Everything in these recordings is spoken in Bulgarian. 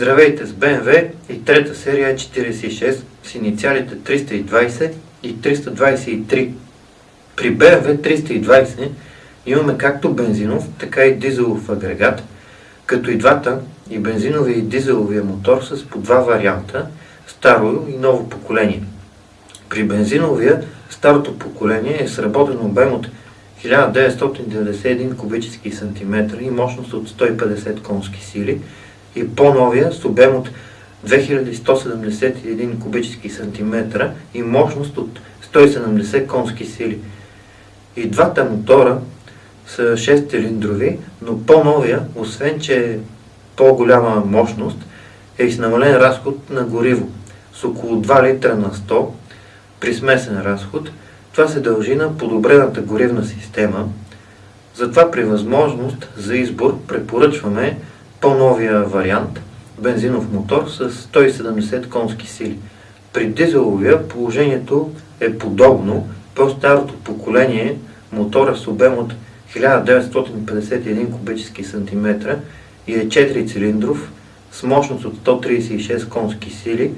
Здравейте с BMW и трета серия 46 с инициалите 320 и 323. При BMW 320 имаме както бензинов, така и дизелов агрегат, като и двата, и бензиновия и дизеловия мотор с по два варианта, старо и ново поколение. При бензиновия старото поколение е сработен обем от 1991 кубически сантиметра и мощност от 150 конски сили и по-новия с обем от 2171 кубически сантиметра и мощност от 170 конски сили. И двата мотора са 6 цилиндрови, но по-новия, освен че е по-голяма мощност, е и с намален разход на гориво с около 2 литра на 100 при смесен разход. Това се дължи на подобрената горивна система. Затова при възможност за избор препоръчваме по-новия вариант бензинов мотор с 170 конски сили. При дизеловия положението е подобно, по-старото поколение мотора с обем от 1951 кубически сантиметра и е 4 цилиндров с мощност от 136 конски сили,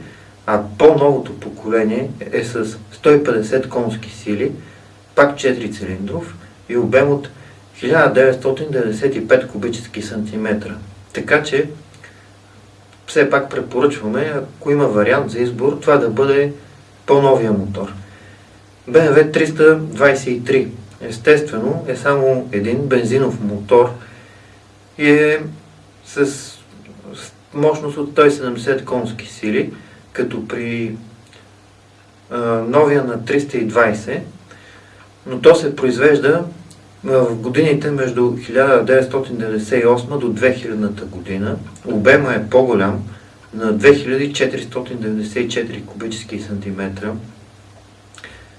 а по-новото поколение е с 150 конски сили, пак 4 цилиндров и обем от 1995 кубически сантиметра. Така че все пак препоръчваме, ако има вариант за избор, това да бъде по-новия мотор. BMW 323 естествено е само един бензинов мотор и е с мощност от 170 конски сили, като при а, новия на 320, но то се произвежда в годините между 1998 до 2000 година. Обема е по-голям на 2494 кубически сантиметра.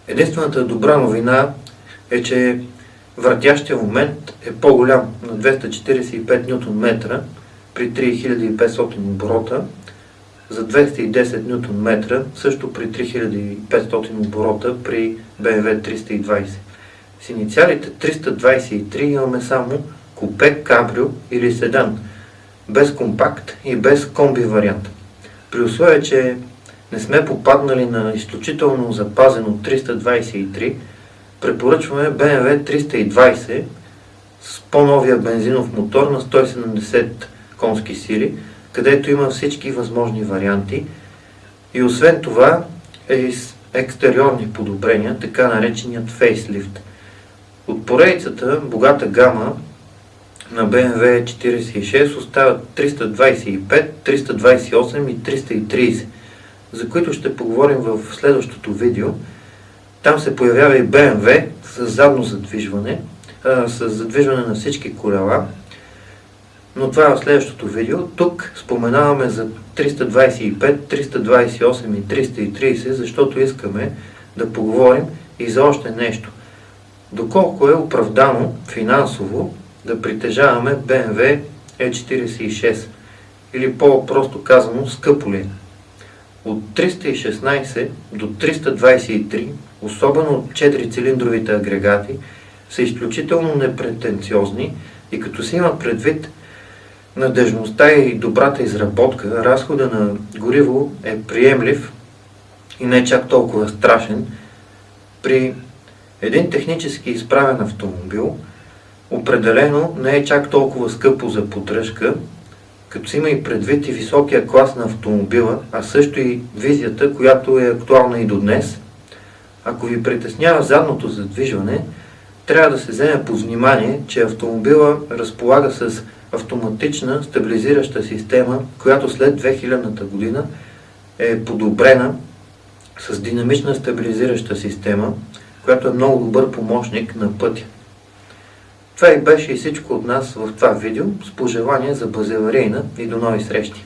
Единствената добра новина е, че въртящия момент е по-голям на 245 Нм при 3500 оборота, за 210 Нм също при 3500 оборота при BMW 320. С инициалите 323 имаме само купе, кабрио или седан, без компакт и без комби вариант. При условие, че не сме попаднали на изключително запазено 323, препоръчваме BMW 320 с по-новия бензинов мотор на 170 конски сили, където има всички възможни варианти и освен това е с екстериорни подобрения, така нареченият фейслифт. От поредицата богата гама на BMW 46 остават 325, 328 и 330, за които ще поговорим в следващото видео. Там се появява и BMW с задно задвижване, с задвижване на всички колела, но това е в следващото видео. Тук споменаваме за 325, 328 и 330, защото искаме да поговорим и за още нещо. Доколко е оправдано финансово да притежаваме BMW E46 или по-просто казано скъпо ли? От 316 до 323, особено от 4-цилиндровите агрегати, са изключително непретенциозни и като се има предвид надежността и добрата изработка, разхода на гориво е приемлив и не чак толкова страшен. При един технически изправен автомобил определено не е чак толкова скъпо за поддръжка, като си има и предвид и високия клас на автомобила, а също и визията, която е актуална и до днес. Ако ви притеснява задното задвижване, трябва да се вземе по внимание, че автомобила разполага с автоматична стабилизираща система, която след 2000 година е подобрена с динамична стабилизираща система, която е много добър помощник на пътя. Това и беше и всичко от нас в това видео с пожелание за базеларейна и до нови срещи!